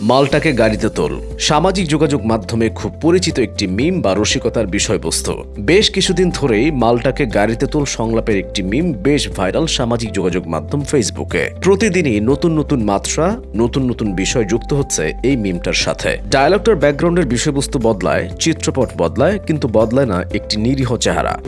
মালটাকে গাড়িতে তোল। সামাজিক যোগাযোগ মাধ্যমে খুব পরিচিত একটি মিম বা রসিকতার বিষয়বস্তু। বেশ কিছুদিন ধরেই মালটাকে গাড়িতে তোল সংলাপের একটি মিম বেশ ভাইরাল সামাজিক যোগাযোগ মাধ্যম ফেসবুকে। প্রতিদিনই নতুন নতুন মাত্রা, নতুন নতুন বিষয় যুক্ত হচ্ছে এই মিমটার সাথে। ডায়ালগটার ব্যাকগ্রাউন্ডের বিষয়বস্তু বদলায়, চিত্রপট বদলায়, কিন্তু বদলায় না একটি নিরীহ চেহারা।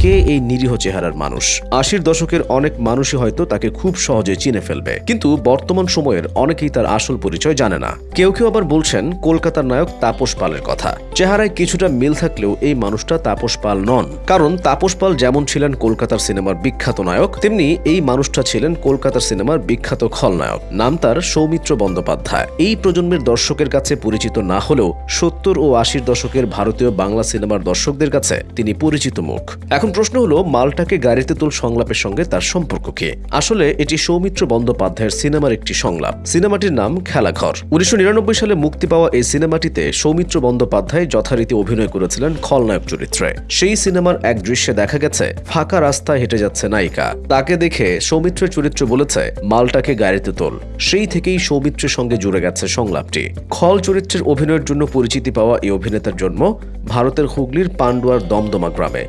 কে এই নিরীহ চেহারার মানুষ? আশির দশকের অনেক মানুষই হয়তো তাকে খুব সহজে চিনে ফেলবে। কিন্তু বর্তমান সময়ের অনেকেই তার আসল পরিচয় জানে না। কেউ কেউ আবার বলছেন, কলকাতার নায়ক তাপস পালের কথা। চেহারায় কিছুটা মিল থাকলেও এই মানুষটা তাপস পাল নন। কারণ তাপস পাল যেমন ছিলেন কলকাতার সিনেমার বিখ্যাত নায়ক, তেমনি এই মানুষটা ছিলেন কলকাতার সিনেমার বিখ্যাত খলনায়ক। নাম তার সৌমিত্র বন্দ্যোপাধ্যায়। এই প্রজন্মের দর্শকের কাছে পরিচিত না হলেও সত্তর ও আশির দশকের ভারতীয় বাংলা সিনেমার দর্শকদের কাছে তিনি পরিচিত মুখ। এখন প্রশ্ন হলো, মালটাকে গাড়িতে তোল সংলাপের সঙ্গে তার সম্পর্ক কি আসলে এটি সৌমিত্র বন্দ্যোপাধ্যায়ের সিনেমার একটি সংলাপ। সিনেমাটির নাম খেলাঘর। উনিশশো নিরানব্বই সালে মুক্তি পাওয়া এই সিনেমাটিতে সৌমিত্র বন্দ্যোপাধ্যায় যথারীতি অভিনয় করেছিলেন খলনায়ক চরিত্রে। সেই সিনেমার এক দৃশ্যে দেখা গেছে, ফাঁকা রাস্তায় হেঁটে যাচ্ছে নায়িকা। তাকে দেখে সৌমিত্রের চরিত্র বলেছে, মালটাকে গাড়িতে তোল। সেই থেকেই সৌমিত্রের সঙ্গে জুড়ে গেছে সংলাপটি। খল চরিত্রের অভিনয়ের জন্য পরিচিতি পাওয়া এই অভিনেতার জন্ম ভারতের হুগলির পান্ডুয়ার দমদমা গ্রামে।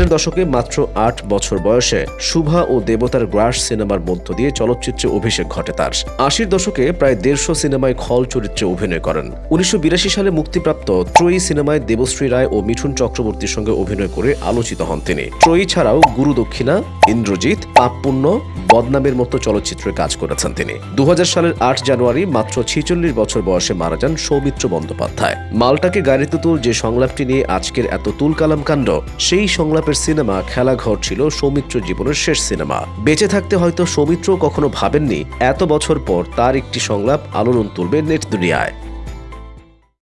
ষাটের দশকে মাত্র আট বছর বয়সে শুভা ও দেবতার গ্রাস সিনেমার মধ্য দিয়ে চলচ্চিত্রে অভিষেক ঘটে তার। আশির দশকে প্রায় দেড়শো সিনেমায় খল চরিত্রে অভিনয় করেন। উনিশশো সালে মুক্তিপ্রাপ্ত ত্রয়ী সিনেমায় দেবশ্রী রায় ও মিঠুন চক্রবর্তীর সঙ্গে অভিনয় করে আলোচিত হন তিনি। ত্রয়ী ছাড়াও গুরু দক্ষিণা, ইন্দ্রজিৎ, পাপপুণ্য, বদনামের মতো চলচ্চিত্রে কাজ করেছেন তিনি। দু হাজার সালের আট জানুয়ারি মাত্র ছিচল্লিশ বছর বয়সে মারা যান সৌমিত্র বন্দ্যোপাধ্যায়। মালটাকে গাড়িতে তুল যে সংলাপটি নিয়ে আজকের এত তুলকালাম কাণ্ড, সেই সংলাপের সিনেমা খেলাঘর ছিল সৌমিত্র জীবনের শেষ সিনেমা। বেঁচে থাকতে হয়তো সৌমিত্র কখনো ভাবেননি, এত বছর পর তার একটি সংলাপ আলোড়ন তুলবে নেট দুনিয়ায়।